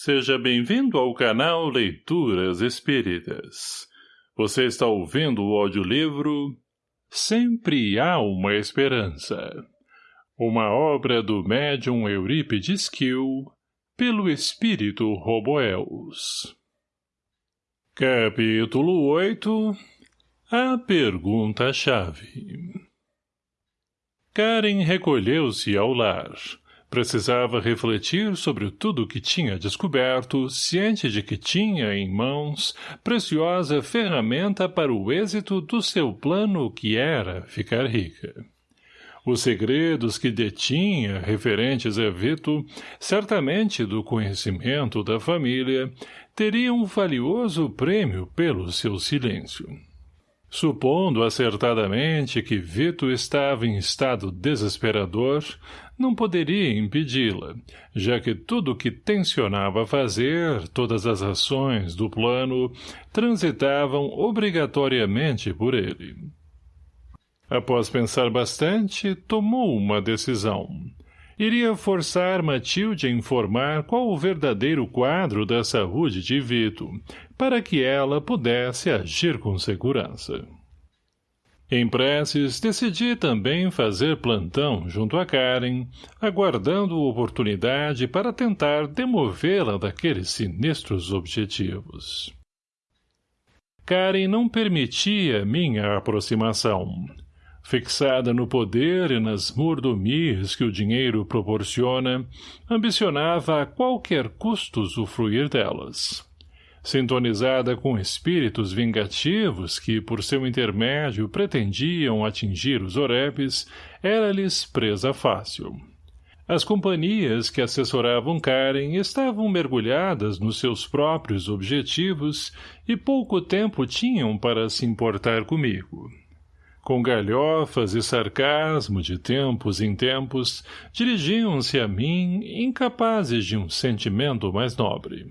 Seja bem-vindo ao canal Leituras Espíritas. Você está ouvindo o audiolivro Sempre Há Uma Esperança. Uma obra do médium Eurípides Kiel, pelo espírito Roboels. Capítulo 8 A Pergunta-Chave Karen recolheu-se ao lar, Precisava refletir sobre tudo o que tinha descoberto, ciente de que tinha em mãos preciosa ferramenta para o êxito do seu plano que era ficar rica. Os segredos que detinha referentes a Vito, certamente do conhecimento da família, teriam um valioso prêmio pelo seu silêncio. Supondo acertadamente que Vito estava em estado desesperador, não poderia impedi-la, já que tudo o que tensionava fazer, todas as ações do plano, transitavam obrigatoriamente por ele. Após pensar bastante, tomou uma decisão. Iria forçar Matilde a informar qual o verdadeiro quadro da saúde de Vito, para que ela pudesse agir com segurança. Em preces, decidi também fazer plantão junto a Karen, aguardando oportunidade para tentar demovê-la daqueles sinistros objetivos. Karen não permitia minha aproximação. Fixada no poder e nas mordomias que o dinheiro proporciona, ambicionava a qualquer custo usufruir delas sintonizada com espíritos vingativos que, por seu intermédio, pretendiam atingir os orepes, era-lhes presa fácil. As companhias que assessoravam Karen estavam mergulhadas nos seus próprios objetivos e pouco tempo tinham para se importar comigo. Com galhofas e sarcasmo de tempos em tempos, dirigiam-se a mim incapazes de um sentimento mais nobre.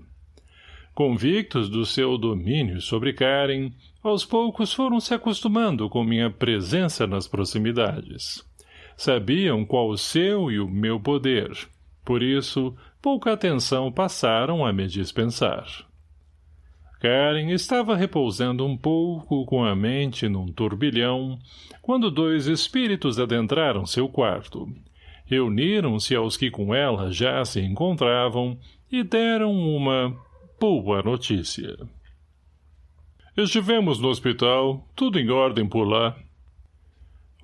Convictos do seu domínio sobre Karen, aos poucos foram se acostumando com minha presença nas proximidades. Sabiam qual o seu e o meu poder. Por isso, pouca atenção passaram a me dispensar. Karen estava repousando um pouco com a mente num turbilhão, quando dois espíritos adentraram seu quarto. Reuniram-se aos que com ela já se encontravam e deram uma boa notícia. Estivemos no hospital, tudo em ordem por lá.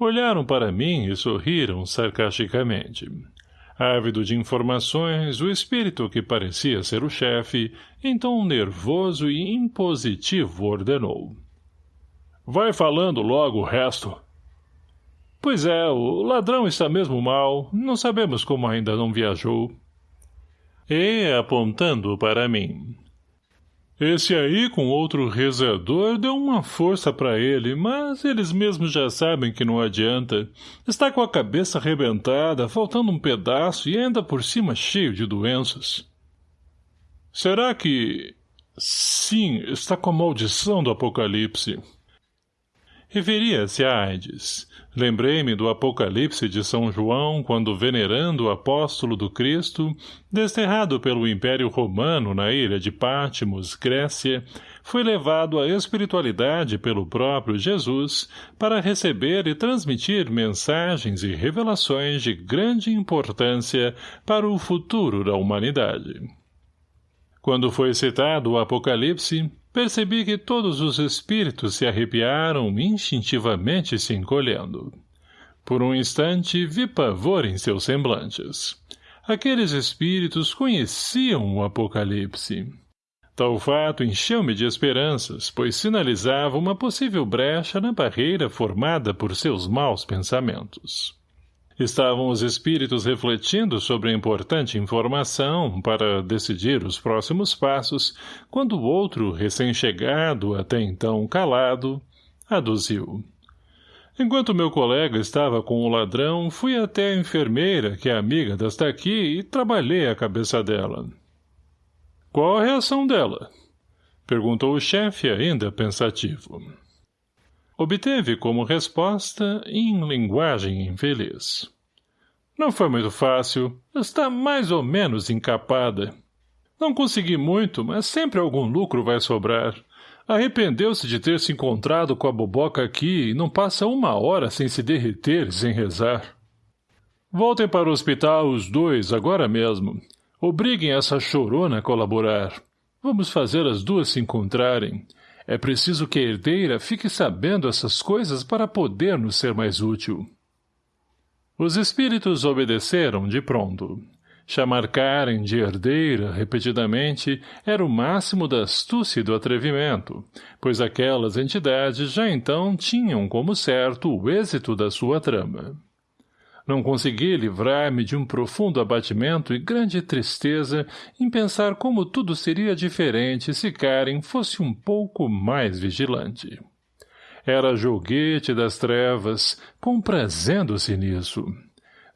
Olharam para mim e sorriram sarcasticamente. Ávido de informações, o espírito que parecia ser o chefe, tom nervoso e impositivo ordenou. Vai falando logo o resto. Pois é, o ladrão está mesmo mal, não sabemos como ainda não viajou. E, apontando para mim, esse aí, com outro rezador, deu uma força para ele, mas eles mesmos já sabem que não adianta. Está com a cabeça arrebentada, faltando um pedaço e ainda por cima cheio de doenças. Será que... Sim, está com a maldição do apocalipse. Referia-se a AIDS. Lembrei-me do Apocalipse de São João quando, venerando o apóstolo do Cristo, desterrado pelo Império Romano na ilha de Pátimos, Grécia, foi levado à espiritualidade pelo próprio Jesus para receber e transmitir mensagens e revelações de grande importância para o futuro da humanidade. Quando foi citado o Apocalipse, Percebi que todos os espíritos se arrepiaram instintivamente se encolhendo. Por um instante vi pavor em seus semblantes. Aqueles espíritos conheciam o Apocalipse. Tal fato encheu-me de esperanças, pois sinalizava uma possível brecha na barreira formada por seus maus pensamentos. Estavam os espíritos refletindo sobre a importante informação para decidir os próximos passos, quando o outro, recém-chegado, até então calado, aduziu. Enquanto meu colega estava com o ladrão, fui até a enfermeira, que é amiga desta aqui, e trabalhei a cabeça dela. — Qual a reação dela? — perguntou o chefe ainda pensativo. Obteve como resposta em linguagem infeliz. Não foi muito fácil. Está mais ou menos encapada. Não consegui muito, mas sempre algum lucro vai sobrar. Arrependeu-se de ter se encontrado com a boboca aqui e não passa uma hora sem se derreter sem rezar. Voltem para o hospital os dois, agora mesmo. Obriguem essa chorona a colaborar. Vamos fazer as duas se encontrarem. É preciso que a herdeira fique sabendo essas coisas para poder nos ser mais útil. Os espíritos obedeceram de pronto. Chamar Karen de herdeira, repetidamente, era o máximo da astúcia e do atrevimento, pois aquelas entidades já então tinham como certo o êxito da sua trama. Não consegui livrar-me de um profundo abatimento e grande tristeza em pensar como tudo seria diferente se Karen fosse um pouco mais vigilante. Era joguete das trevas, comprazendo-se nisso.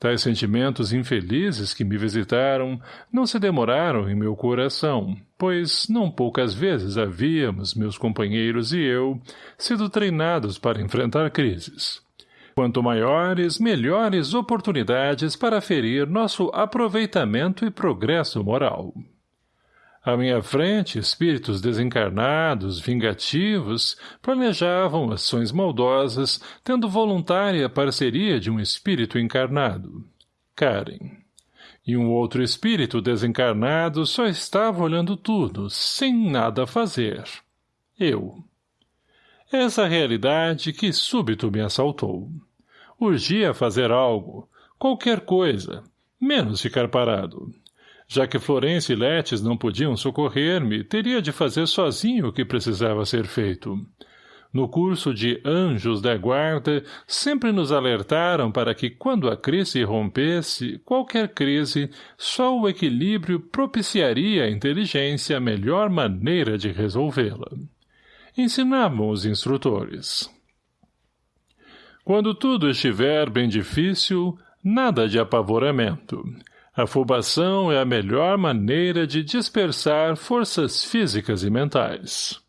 Tais sentimentos infelizes que me visitaram não se demoraram em meu coração, pois não poucas vezes havíamos, meus companheiros e eu, sido treinados para enfrentar crises. Quanto maiores, melhores oportunidades para ferir nosso aproveitamento e progresso moral. À minha frente, espíritos desencarnados, vingativos, planejavam ações maldosas, tendo voluntária parceria de um espírito encarnado. Karen. E um outro espírito desencarnado só estava olhando tudo, sem nada fazer. Eu. Essa realidade que súbito me assaltou. Urgia fazer algo, qualquer coisa, menos ficar parado. Já que Florência e Letes não podiam socorrer-me, teria de fazer sozinho o que precisava ser feito. No curso de Anjos da Guarda, sempre nos alertaram para que, quando a crise rompesse, qualquer crise, só o equilíbrio propiciaria à inteligência a melhor maneira de resolvê-la. Ensinavam os instrutores. Quando tudo estiver bem difícil, nada de apavoramento. Afobação é a melhor maneira de dispersar forças físicas e mentais.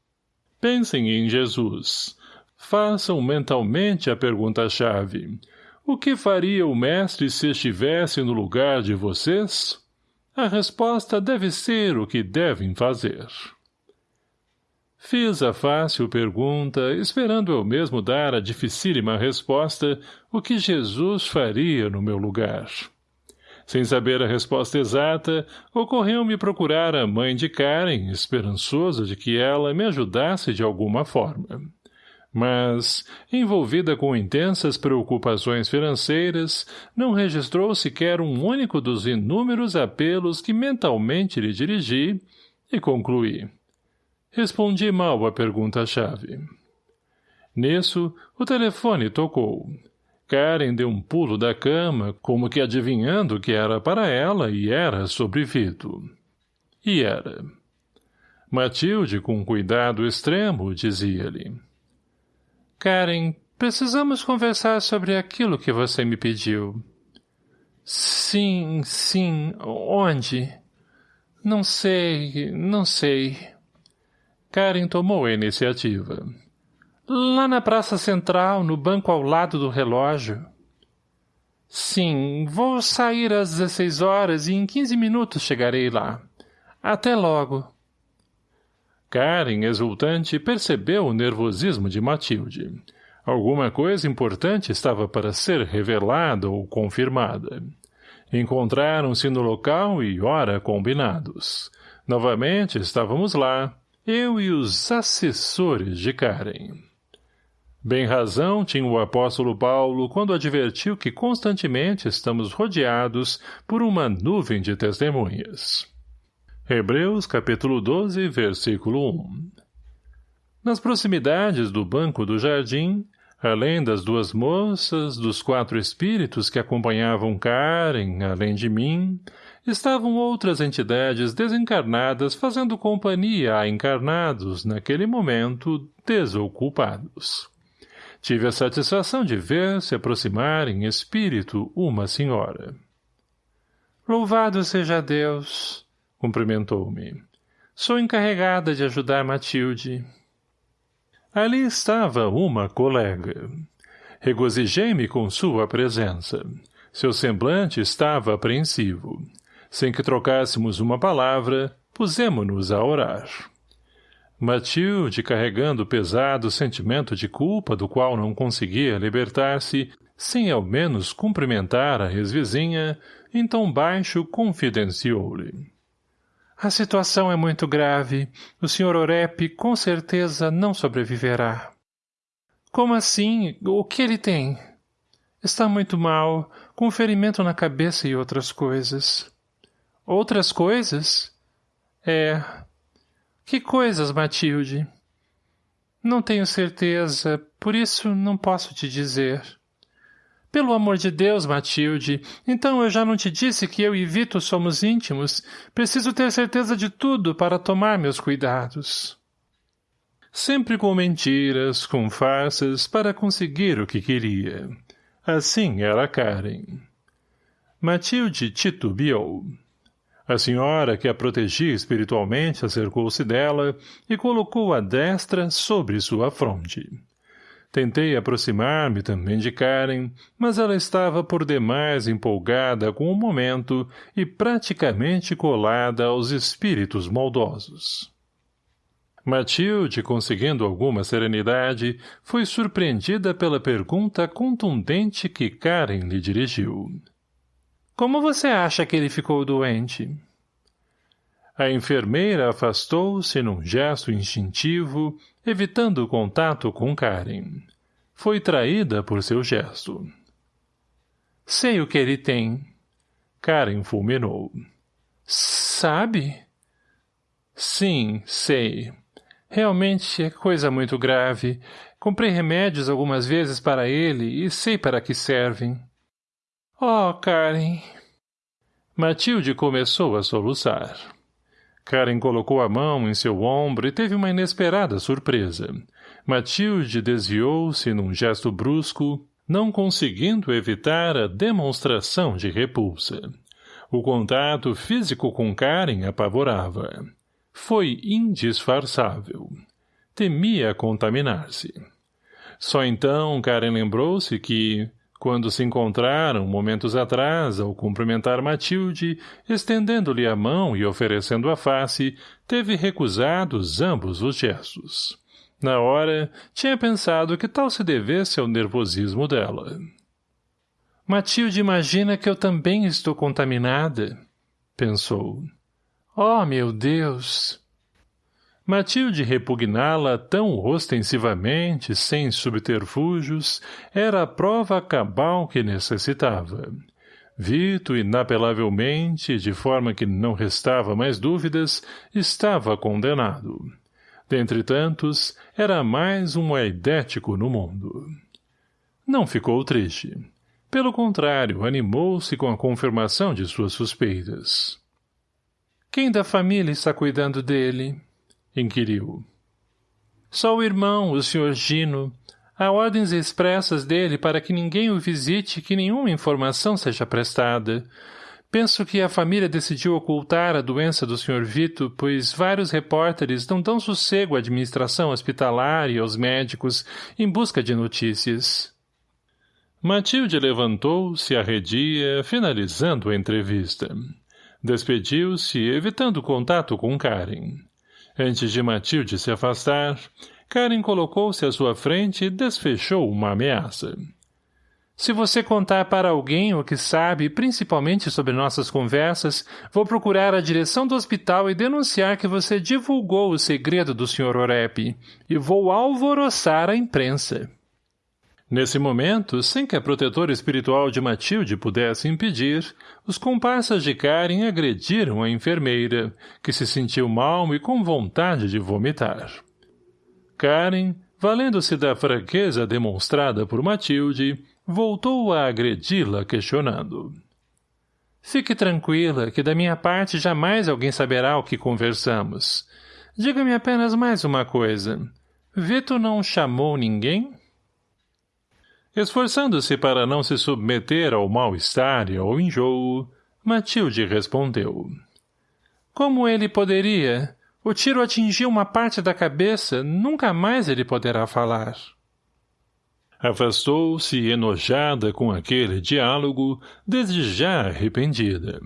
Pensem em Jesus. Façam mentalmente a pergunta-chave. O que faria o mestre se estivesse no lugar de vocês? A resposta deve ser o que devem fazer. Fiz a fácil pergunta, esperando eu mesmo dar a dificílima resposta, o que Jesus faria no meu lugar. Sem saber a resposta exata, ocorreu-me procurar a mãe de Karen, esperançoso de que ela me ajudasse de alguma forma. Mas, envolvida com intensas preocupações financeiras, não registrou sequer um único dos inúmeros apelos que mentalmente lhe dirigi e concluí. Respondi mal à pergunta-chave. Nisso, o telefone tocou. Karen deu um pulo da cama, como que adivinhando que era para ela e era sobre Vito. E era. Matilde, com cuidado extremo, dizia-lhe. Karen, precisamos conversar sobre aquilo que você me pediu. Sim, sim, onde? Não sei, não sei. Karen tomou a iniciativa. Lá na Praça Central, no banco ao lado do relógio. Sim, vou sair às 16 horas e em 15 minutos chegarei lá. Até logo. Karen, exultante, percebeu o nervosismo de Matilde. Alguma coisa importante estava para ser revelada ou confirmada. Encontraram-se no local e hora combinados. Novamente estávamos lá, eu e os assessores de Karen. Bem razão tinha o apóstolo Paulo quando advertiu que constantemente estamos rodeados por uma nuvem de testemunhas. Hebreus capítulo 12, versículo 1 Nas proximidades do banco do jardim, além das duas moças, dos quatro espíritos que acompanhavam Karen, além de mim, estavam outras entidades desencarnadas fazendo companhia a encarnados, naquele momento, desocupados. Tive a satisfação de ver se aproximar em espírito uma senhora. Louvado seja Deus, cumprimentou-me. Sou encarregada de ajudar Matilde. Ali estava uma colega. Regozijei-me com sua presença. Seu semblante estava apreensivo. Sem que trocássemos uma palavra, pusemo-nos a orar. Matilde, carregando o pesado sentimento de culpa do qual não conseguia libertar-se, sem ao menos cumprimentar a ex-vizinha, em tom baixo confidenciou-lhe. A situação é muito grave. O Sr. Orep com certeza não sobreviverá. Como assim? O que ele tem? Está muito mal, com ferimento na cabeça e outras coisas. Outras coisas? É. Que coisas, Matilde? Não tenho certeza, por isso não posso te dizer. Pelo amor de Deus, Matilde, então eu já não te disse que eu e Vito somos íntimos. Preciso ter certeza de tudo para tomar meus cuidados. Sempre com mentiras, com farsas, para conseguir o que queria. Assim era Karen. Matilde titubeou. A senhora que a protegia espiritualmente acercou-se dela e colocou a destra sobre sua fronte. Tentei aproximar-me também de Karen, mas ela estava por demais empolgada com o momento e praticamente colada aos espíritos maldosos. Matilde, conseguindo alguma serenidade, foi surpreendida pela pergunta contundente que Karen lhe dirigiu. Como você acha que ele ficou doente? A enfermeira afastou-se num gesto instintivo, evitando o contato com Karen. Foi traída por seu gesto. Sei o que ele tem. Karen fulminou. Sabe? Sim, sei. Realmente é coisa muito grave. Comprei remédios algumas vezes para ele e sei para que servem. Oh, Karen... Matilde começou a soluçar. Karen colocou a mão em seu ombro e teve uma inesperada surpresa. Matilde desviou-se num gesto brusco, não conseguindo evitar a demonstração de repulsa. O contato físico com Karen apavorava. Foi indisfarçável. Temia contaminar-se. Só então Karen lembrou-se que, quando se encontraram momentos atrás ao cumprimentar Matilde, estendendo-lhe a mão e oferecendo a face, teve recusados ambos os gestos. Na hora, tinha pensado que tal se devesse ao nervosismo dela. Matilde imagina que eu também estou contaminada, pensou. Oh, meu Deus! Matilde repugná-la tão ostensivamente, sem subterfúgios, era a prova cabal que necessitava. Vito, inapelavelmente, de forma que não restava mais dúvidas, estava condenado. Dentre tantos, era mais um aidético no mundo. Não ficou triste. Pelo contrário, animou-se com a confirmação de suas suspeitas. Quem da família está cuidando dele? Inquiriu. Só o irmão, o Sr. Gino. Há ordens expressas dele para que ninguém o visite e que nenhuma informação seja prestada. Penso que a família decidiu ocultar a doença do Sr. Vito, pois vários repórteres não dão sossego à administração hospitalar e aos médicos em busca de notícias. Matilde levantou-se arredia, finalizando a entrevista. Despediu-se, evitando contato com Karen. Antes de Matilde se afastar, Karen colocou-se à sua frente e desfechou uma ameaça. Se você contar para alguém o que sabe, principalmente sobre nossas conversas, vou procurar a direção do hospital e denunciar que você divulgou o segredo do Sr. Orep, e vou alvoroçar a imprensa. Nesse momento, sem que a protetora espiritual de Matilde pudesse impedir, os comparsas de Karen agrediram a enfermeira, que se sentiu mal e com vontade de vomitar. Karen, valendo-se da fraqueza demonstrada por Matilde, voltou a agredi-la questionando. Fique tranquila, que da minha parte jamais alguém saberá o que conversamos. Diga-me apenas mais uma coisa. Vito não chamou ninguém? Esforçando-se para não se submeter ao mal-estar e ao enjoo, Matilde respondeu. Como ele poderia? O tiro atingiu uma parte da cabeça, nunca mais ele poderá falar. Afastou-se enojada com aquele diálogo, desde já arrependida.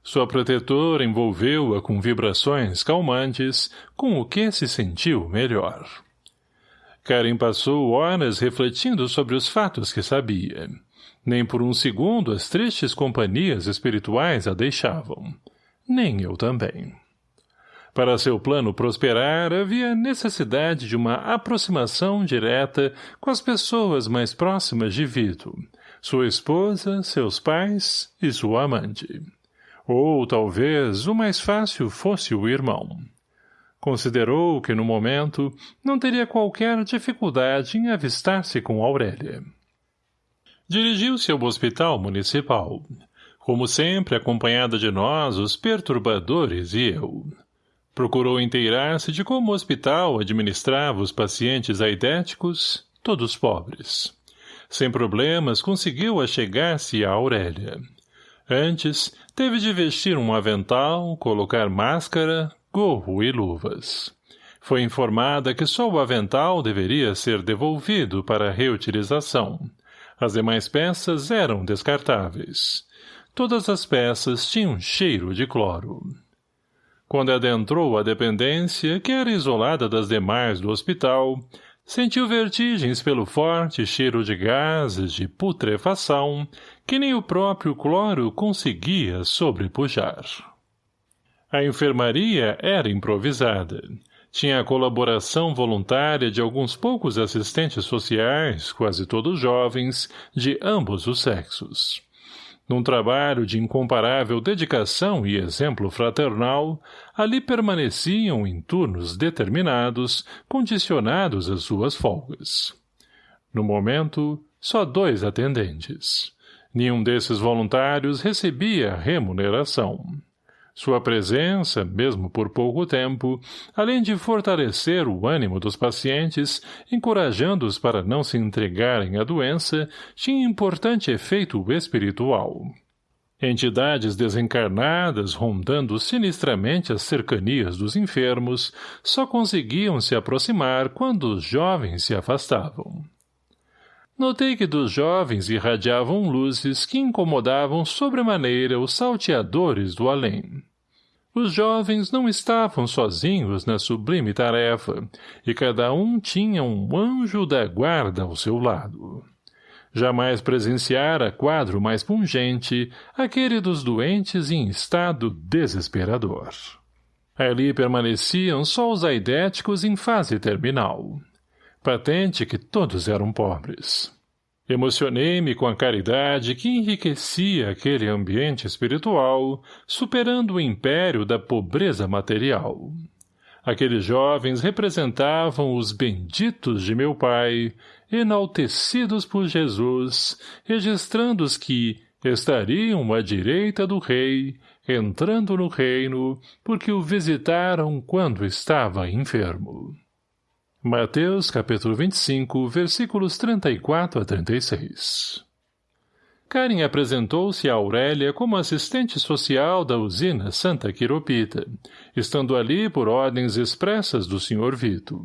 Sua protetora envolveu-a com vibrações calmantes, com o que se sentiu melhor. Karen passou horas refletindo sobre os fatos que sabia. Nem por um segundo as tristes companhias espirituais a deixavam. Nem eu também. Para seu plano prosperar, havia necessidade de uma aproximação direta com as pessoas mais próximas de Vito, sua esposa, seus pais e sua amante. Ou, talvez, o mais fácil fosse o irmão. Considerou que, no momento, não teria qualquer dificuldade em avistar-se com Aurélia. Dirigiu-se ao hospital municipal, como sempre acompanhada de nós, os perturbadores e eu. Procurou inteirar-se de como o hospital administrava os pacientes aidéticos, todos pobres. Sem problemas, conseguiu achegar-se a Aurélia. Antes, teve de vestir um avental, colocar máscara, gorro e luvas. Foi informada que só o avental deveria ser devolvido para reutilização. As demais peças eram descartáveis. Todas as peças tinham cheiro de cloro. Quando adentrou a dependência, que era isolada das demais do hospital, sentiu vertigens pelo forte cheiro de gases de putrefação que nem o próprio cloro conseguia sobrepujar. A enfermaria era improvisada. Tinha a colaboração voluntária de alguns poucos assistentes sociais, quase todos jovens, de ambos os sexos. Num trabalho de incomparável dedicação e exemplo fraternal, ali permaneciam em turnos determinados, condicionados às suas folgas. No momento, só dois atendentes. Nenhum desses voluntários recebia remuneração. Sua presença, mesmo por pouco tempo, além de fortalecer o ânimo dos pacientes, encorajando-os para não se entregarem à doença, tinha importante efeito espiritual. Entidades desencarnadas, rondando sinistramente as cercanias dos enfermos, só conseguiam se aproximar quando os jovens se afastavam. Notei que dos jovens irradiavam luzes que incomodavam sobremaneira os salteadores do além. Os jovens não estavam sozinhos na sublime tarefa, e cada um tinha um anjo da guarda ao seu lado. Jamais presenciara quadro mais pungente, aquele dos doentes em estado desesperador. Ali permaneciam só os aidéticos em fase terminal. Patente que todos eram pobres. Emocionei-me com a caridade que enriquecia aquele ambiente espiritual, superando o império da pobreza material. Aqueles jovens representavam os benditos de meu pai, enaltecidos por Jesus, registrando os que estariam à direita do rei, entrando no reino, porque o visitaram quando estava enfermo. Mateus capítulo 25, versículos 34 a 36 Karen apresentou-se a Aurélia como assistente social da usina Santa Quiropita, estando ali por ordens expressas do Sr. Vito.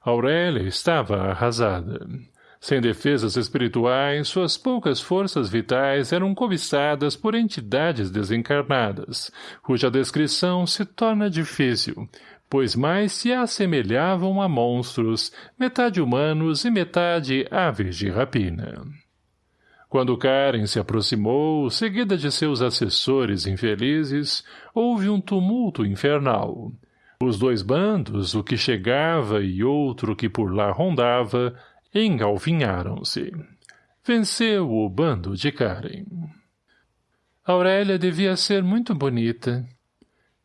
Aurélia estava arrasada. Sem defesas espirituais, suas poucas forças vitais eram cobiçadas por entidades desencarnadas, cuja descrição se torna difícil, pois mais se assemelhavam a monstros, metade humanos e metade aves de rapina. Quando Karen se aproximou, seguida de seus assessores infelizes, houve um tumulto infernal. Os dois bandos, o que chegava e outro que por lá rondava, engalfinharam-se. Venceu o bando de Karen. Aurélia devia ser muito bonita,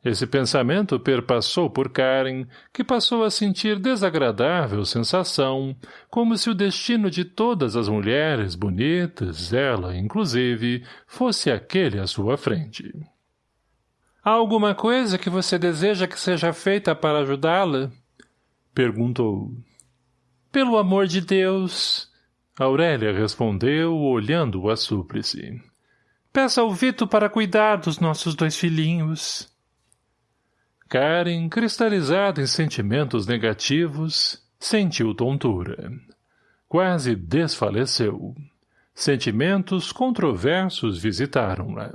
esse pensamento perpassou por Karen, que passou a sentir desagradável sensação, como se o destino de todas as mulheres bonitas, ela, inclusive, fosse aquele à sua frente. — Há alguma coisa que você deseja que seja feita para ajudá-la? — perguntou. — Pelo amor de Deus! Aurélia respondeu, olhando-o a súplice. — Peça ao Vito para cuidar dos nossos dois filhinhos. — Karen, cristalizada em sentimentos negativos, sentiu tontura. Quase desfaleceu. Sentimentos controversos visitaram-na.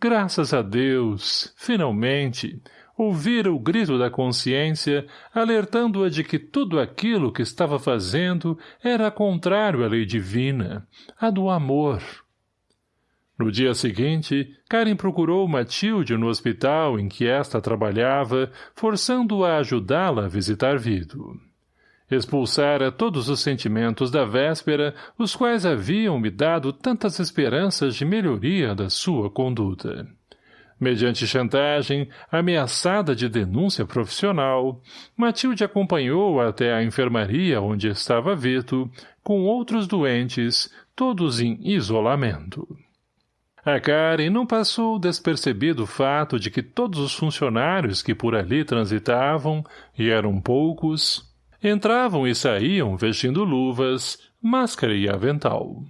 graças a Deus, finalmente, ouvira o grito da consciência, alertando-a de que tudo aquilo que estava fazendo era contrário à lei divina, a do amor. No dia seguinte, Karen procurou Matilde no hospital em que esta trabalhava, forçando-a a ajudá-la a visitar Vito. Expulsara todos os sentimentos da véspera, os quais haviam me dado tantas esperanças de melhoria da sua conduta. Mediante chantagem, ameaçada de denúncia profissional, Matilde acompanhou até a enfermaria onde estava Vito, com outros doentes, todos em isolamento. A Karen não passou despercebido o fato de que todos os funcionários que por ali transitavam, e eram poucos, entravam e saíam vestindo luvas, máscara e avental.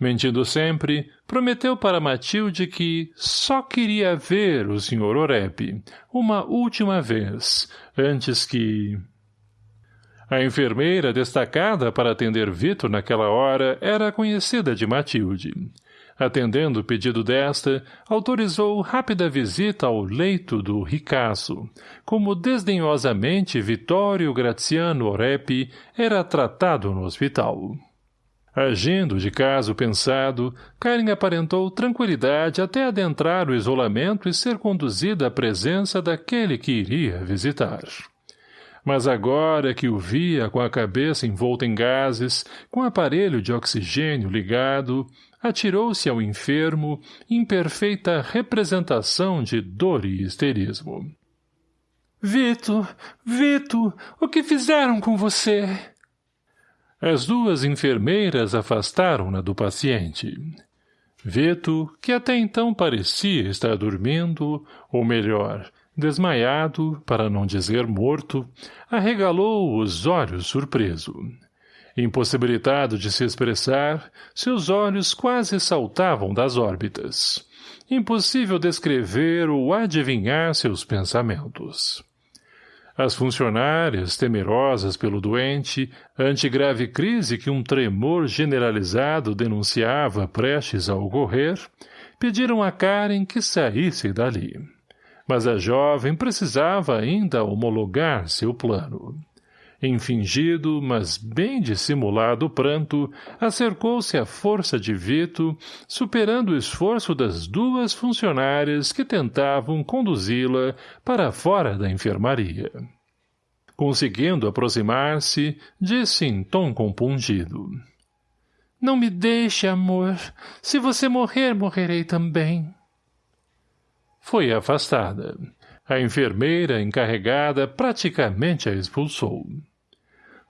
Mentindo sempre, prometeu para Matilde que só queria ver o Sr. Oreb uma última vez, antes que... A enfermeira destacada para atender Vitor naquela hora era conhecida de Matilde. Atendendo o pedido desta, autorizou rápida visita ao leito do ricaço, como desdenhosamente Vitório Graziano Orepi era tratado no hospital. Agindo de caso pensado, Karen aparentou tranquilidade até adentrar o isolamento e ser conduzida à presença daquele que iria visitar. Mas agora que o via com a cabeça envolta em gases, com o aparelho de oxigênio ligado, atirou-se ao enfermo, em perfeita representação de dor e histerismo. — Vito, Vito, o que fizeram com você? As duas enfermeiras afastaram-na do paciente. Vito, que até então parecia estar dormindo, ou melhor, desmaiado, para não dizer morto, arregalou os olhos surpreso. Impossibilitado de se expressar, seus olhos quase saltavam das órbitas. Impossível descrever ou adivinhar seus pensamentos. As funcionárias, temerosas pelo doente, ante grave crise que um tremor generalizado denunciava prestes a ocorrer, pediram a Karen que saísse dali. Mas a jovem precisava ainda homologar seu plano. Em fingido, mas bem dissimulado pranto, acercou-se à força de Vito, superando o esforço das duas funcionárias que tentavam conduzi-la para fora da enfermaria. Conseguindo aproximar-se, disse em tom compungido. — Não me deixe, amor. Se você morrer, morrerei também. Foi afastada. A enfermeira encarregada praticamente a expulsou.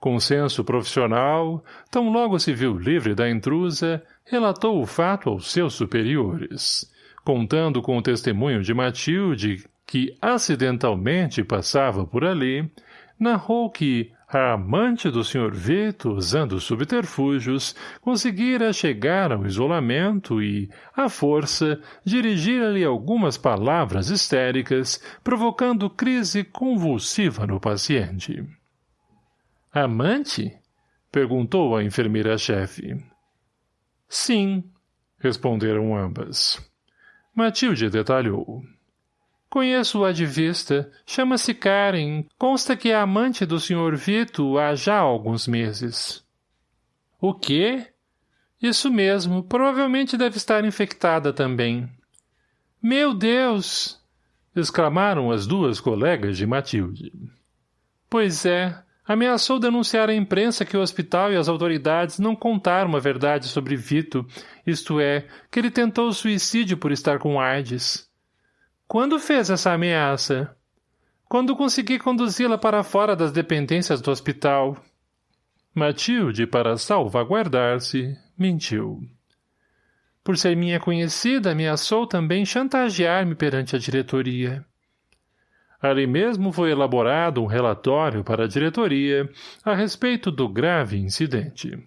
Com senso profissional, tão logo se viu livre da intrusa, relatou o fato aos seus superiores, contando com o testemunho de Matilde, que acidentalmente passava por ali, narrou que a amante do Sr. Vito, usando subterfúgios, conseguira chegar ao isolamento e, à força, dirigir-lhe algumas palavras histéricas, provocando crise convulsiva no paciente. Amante? Perguntou a enfermeira-chefe. Sim, responderam ambas. Matilde detalhou. Conheço-a de vista. Chama-se Karen. Consta que é amante do Sr. Vito há já alguns meses. O quê? Isso mesmo. Provavelmente deve estar infectada também. Meu Deus! exclamaram as duas colegas de Matilde. Pois é. Ameaçou denunciar à imprensa que o hospital e as autoridades não contaram a verdade sobre Vito, isto é, que ele tentou suicídio por estar com AIDS. Quando fez essa ameaça? Quando consegui conduzi-la para fora das dependências do hospital. Matilde, para salvaguardar-se, mentiu. Por ser minha conhecida, ameaçou também chantagear-me perante a diretoria. Ali mesmo foi elaborado um relatório para a diretoria a respeito do grave incidente.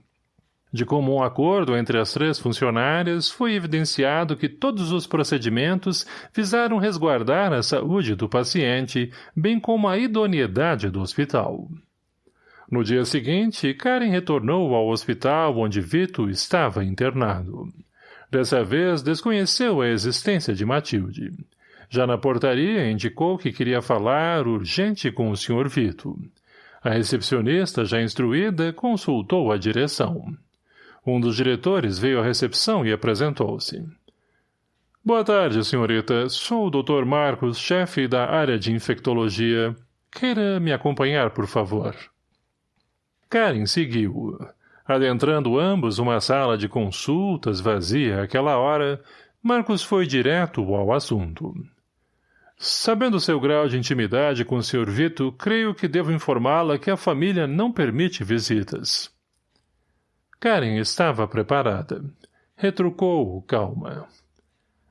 De comum acordo entre as três funcionárias, foi evidenciado que todos os procedimentos visaram resguardar a saúde do paciente, bem como a idoneidade do hospital. No dia seguinte, Karen retornou ao hospital onde Vito estava internado. Dessa vez, desconheceu a existência de Matilde. Já na portaria, indicou que queria falar urgente com o Sr. Vito. A recepcionista, já instruída, consultou a direção. Um dos diretores veio à recepção e apresentou-se. Boa tarde, senhorita. Sou o Dr. Marcos, chefe da área de infectologia. Queira me acompanhar, por favor. Karen seguiu. Adentrando ambos uma sala de consultas vazia àquela hora, Marcos foi direto ao assunto. Sabendo seu grau de intimidade com o Sr. Vito, creio que devo informá-la que a família não permite visitas. Karen estava preparada. Retrucou calma.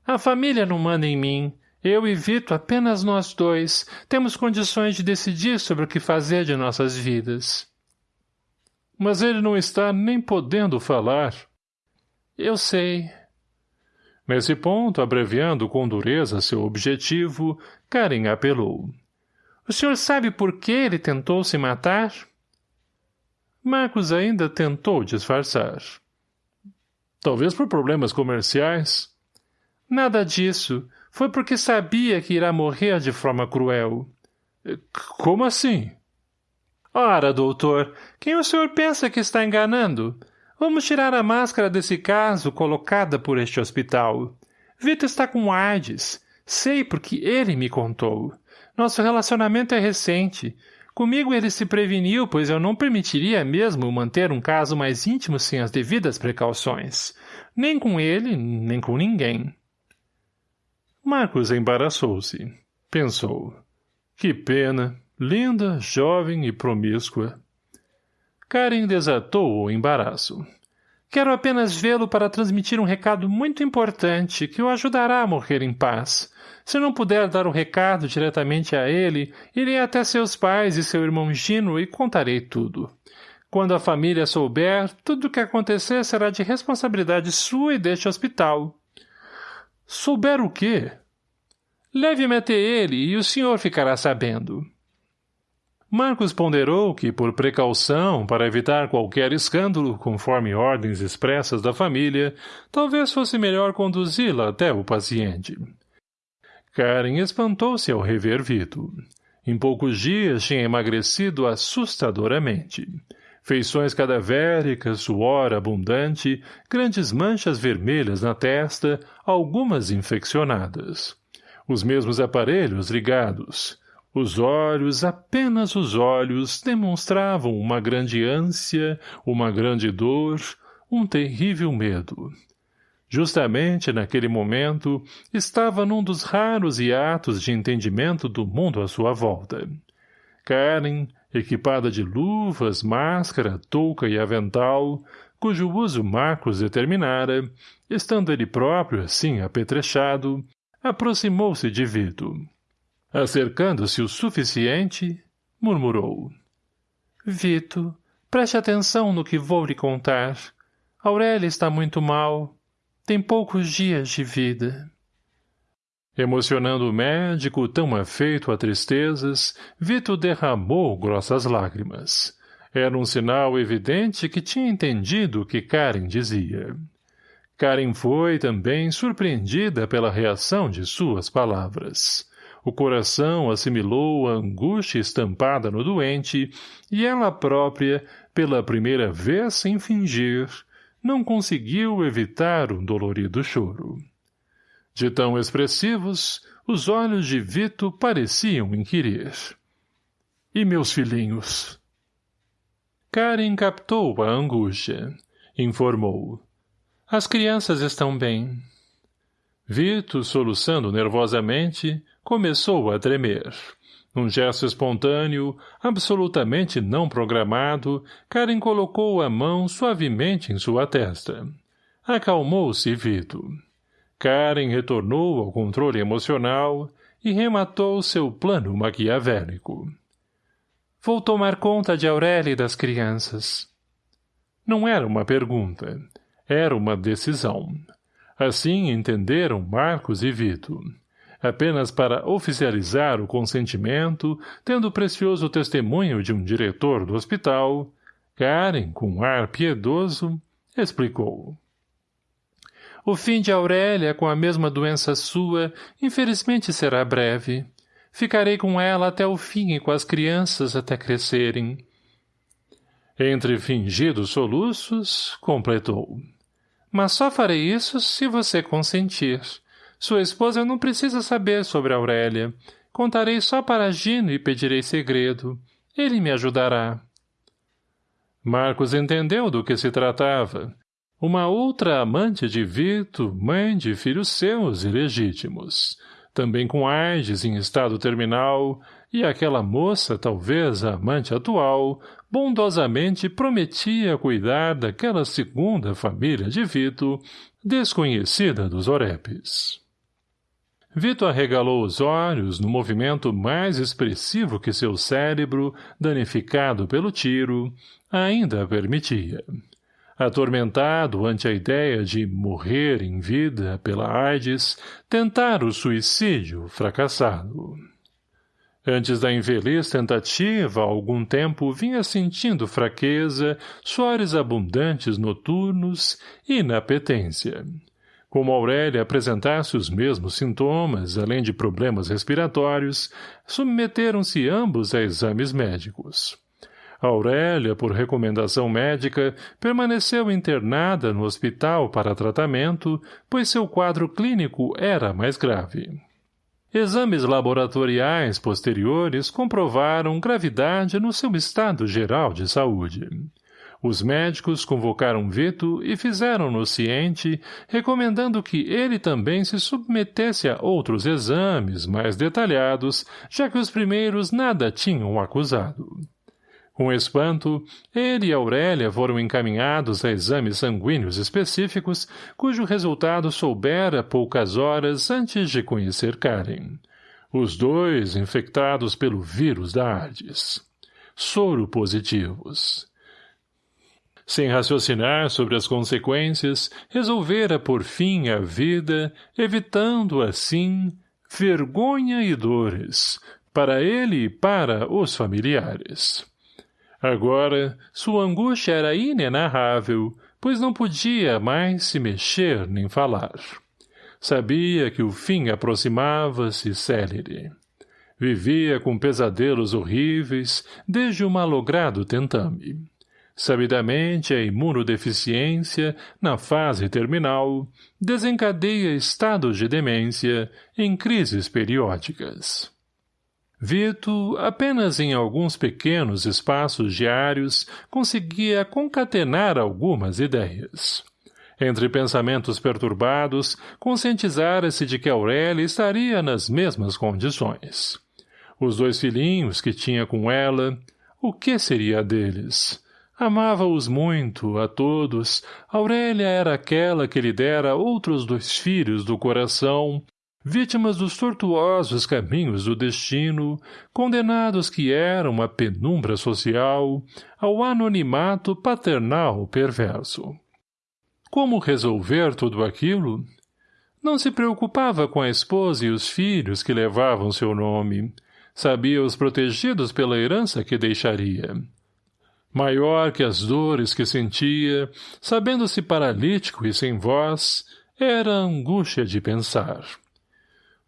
A família não manda em mim. Eu e Vito, apenas nós dois, temos condições de decidir sobre o que fazer de nossas vidas. Mas ele não está nem podendo falar. Eu sei, Nesse ponto, abreviando com dureza seu objetivo, Karen apelou. O senhor sabe por que ele tentou se matar? Marcos ainda tentou disfarçar. Talvez por problemas comerciais. Nada disso. Foi porque sabia que irá morrer de forma cruel. Como assim? Ora, doutor, quem o senhor pensa que está enganando? Vamos tirar a máscara desse caso colocada por este hospital. Vitor está com AIDS. Sei porque ele me contou. Nosso relacionamento é recente. Comigo ele se preveniu, pois eu não permitiria mesmo manter um caso mais íntimo sem as devidas precauções. Nem com ele, nem com ninguém. Marcos embaraçou-se. Pensou. Que pena. Linda, jovem e promíscua. Karen desatou o embaraço. Quero apenas vê-lo para transmitir um recado muito importante que o ajudará a morrer em paz. Se não puder dar o recado diretamente a ele, irei até seus pais e seu irmão Gino e contarei tudo. Quando a família souber, tudo o que acontecer será de responsabilidade sua e deste hospital. Souber o quê? Leve-me até ele e o senhor ficará sabendo. Marcos ponderou que, por precaução, para evitar qualquer escândalo, conforme ordens expressas da família, talvez fosse melhor conduzi-la até o paciente. Karen espantou-se ao rever Vito. Em poucos dias tinha emagrecido assustadoramente. Feições cadavéricas, suor abundante, grandes manchas vermelhas na testa, algumas infeccionadas. Os mesmos aparelhos ligados, os olhos, apenas os olhos, demonstravam uma grande ânsia, uma grande dor, um terrível medo. Justamente naquele momento, estava num dos raros hiatos de entendimento do mundo à sua volta. Karen, equipada de luvas, máscara, touca e avental, cujo uso Marcos determinara, estando ele próprio assim apetrechado, aproximou-se de Vito. Acercando-se o suficiente, murmurou. Vito, preste atenção no que vou lhe contar. Aurélia está muito mal. Tem poucos dias de vida. Emocionando o médico, tão afeito a tristezas, Vito derramou grossas lágrimas. Era um sinal evidente que tinha entendido o que Karen dizia. Karen foi, também, surpreendida pela reação de suas palavras. O coração assimilou a angústia estampada no doente e ela própria, pela primeira vez sem fingir, não conseguiu evitar um dolorido choro. De tão expressivos, os olhos de Vito pareciam inquirir. E meus filhinhos? Karen captou a angústia. Informou. As crianças estão bem. Vito, soluçando nervosamente, começou a tremer. Num gesto espontâneo, absolutamente não programado, Karen colocou a mão suavemente em sua testa. Acalmou-se Vito. Karen retornou ao controle emocional e rematou seu plano maquiavélico. Vou tomar conta de Aurélia e das crianças. Não era uma pergunta. Era uma decisão. Assim entenderam Marcos e Vito apenas para oficializar o consentimento, tendo o precioso testemunho de um diretor do hospital, Karen, com ar piedoso, explicou. O fim de Aurélia com a mesma doença sua, infelizmente será breve. Ficarei com ela até o fim e com as crianças até crescerem. Entre fingidos soluços, completou. Mas só farei isso se você consentir. Sua esposa não precisa saber sobre Aurélia. Contarei só para Gino e pedirei segredo. Ele me ajudará. Marcos entendeu do que se tratava. Uma outra amante de Vito, mãe de filhos seus ilegítimos. Também com AIDS em estado terminal, e aquela moça, talvez a amante atual, bondosamente prometia cuidar daquela segunda família de Vito, desconhecida dos Orepes. Vito arregalou os olhos no movimento mais expressivo que seu cérebro, danificado pelo tiro, ainda permitia. Atormentado ante a ideia de morrer em vida pela AIDS, tentar o suicídio fracassado. Antes da infeliz tentativa, há algum tempo vinha sentindo fraqueza, suores abundantes noturnos e inapetência. Como Aurélia apresentasse os mesmos sintomas, além de problemas respiratórios, submeteram-se ambos a exames médicos. Aurélia, por recomendação médica, permaneceu internada no hospital para tratamento, pois seu quadro clínico era mais grave. Exames laboratoriais posteriores comprovaram gravidade no seu estado geral de saúde. Os médicos convocaram Vito e fizeram-no ciente, recomendando que ele também se submetesse a outros exames mais detalhados, já que os primeiros nada tinham acusado. Com espanto, ele e Aurélia foram encaminhados a exames sanguíneos específicos, cujo resultado soubera poucas horas antes de conhecer Karen. Os dois infectados pelo vírus da AIDS. Soro positivos. Sem raciocinar sobre as consequências, resolvera por fim a vida, evitando, assim, vergonha e dores, para ele e para os familiares. Agora, sua angústia era inenarrável, pois não podia mais se mexer nem falar. Sabia que o fim aproximava-se célere. Vivia com pesadelos horríveis desde o malogrado tentame. Sabidamente, a imunodeficiência, na fase terminal, desencadeia estados de demência em crises periódicas. Vito, apenas em alguns pequenos espaços diários, conseguia concatenar algumas ideias. Entre pensamentos perturbados, conscientizara-se de que Aurélia estaria nas mesmas condições. Os dois filhinhos que tinha com ela, o que seria deles? Amava-os muito, a todos. Aurélia era aquela que lhe dera outros dois filhos do coração, vítimas dos tortuosos caminhos do destino, condenados que eram à penumbra social, ao anonimato paternal perverso. Como resolver tudo aquilo? Não se preocupava com a esposa e os filhos que levavam seu nome. Sabia-os protegidos pela herança que deixaria. Maior que as dores que sentia, sabendo-se paralítico e sem voz, era a angústia de pensar.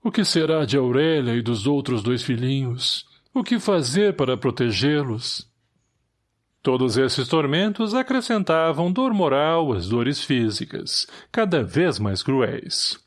O que será de Aurélia e dos outros dois filhinhos? O que fazer para protegê-los? Todos esses tormentos acrescentavam dor moral às dores físicas, cada vez mais cruéis.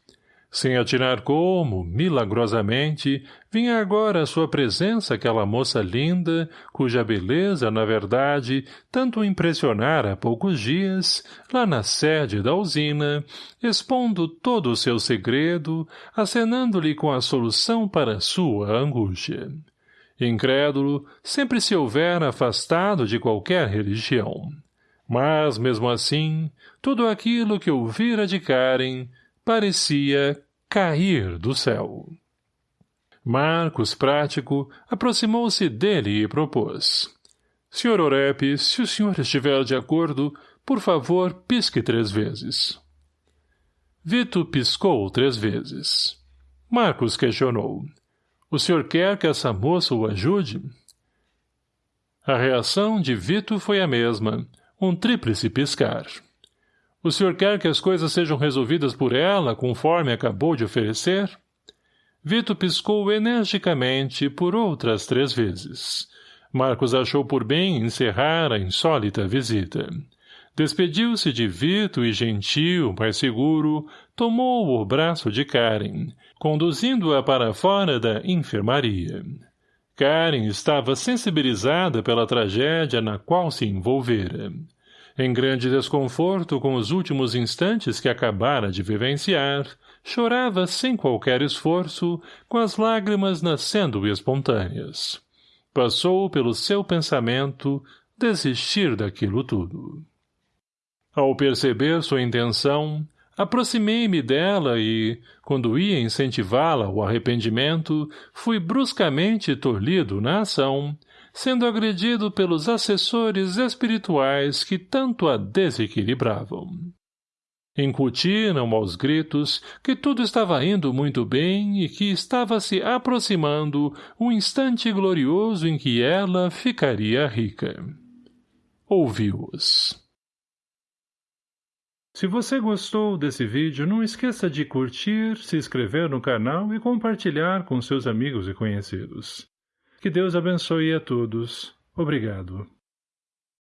Sem atinar como, milagrosamente, vinha agora à sua presença aquela moça linda, cuja beleza, na verdade, tanto impressionara há poucos dias, lá na sede da usina, expondo todo o seu segredo, acenando-lhe com a solução para sua angústia. Incrédulo, sempre se houvera afastado de qualquer religião. Mas, mesmo assim, tudo aquilo que ouvira de Karen parecia cair do céu. Marcos, prático, aproximou-se dele e propôs. Sr. Orep, se o senhor estiver de acordo, por favor, pisque três vezes. Vito piscou três vezes. Marcos questionou. O senhor quer que essa moça o ajude? A reação de Vito foi a mesma, um tríplice piscar. O senhor quer que as coisas sejam resolvidas por ela, conforme acabou de oferecer? Vito piscou energicamente por outras três vezes. Marcos achou por bem encerrar a insólita visita. Despediu-se de Vito e gentil, mas seguro, tomou o braço de Karen, conduzindo-a para fora da enfermaria. Karen estava sensibilizada pela tragédia na qual se envolvera. Em grande desconforto com os últimos instantes que acabara de vivenciar, chorava sem qualquer esforço, com as lágrimas nascendo espontâneas. Passou pelo seu pensamento desistir daquilo tudo. Ao perceber sua intenção, aproximei-me dela e, quando ia incentivá-la ao arrependimento, fui bruscamente tolhido na ação, sendo agredido pelos assessores espirituais que tanto a desequilibravam. Incutiram aos gritos que tudo estava indo muito bem e que estava se aproximando o instante glorioso em que ela ficaria rica. Ouviu-os. Se você gostou desse vídeo, não esqueça de curtir, se inscrever no canal e compartilhar com seus amigos e conhecidos. Que Deus abençoe a todos. Obrigado.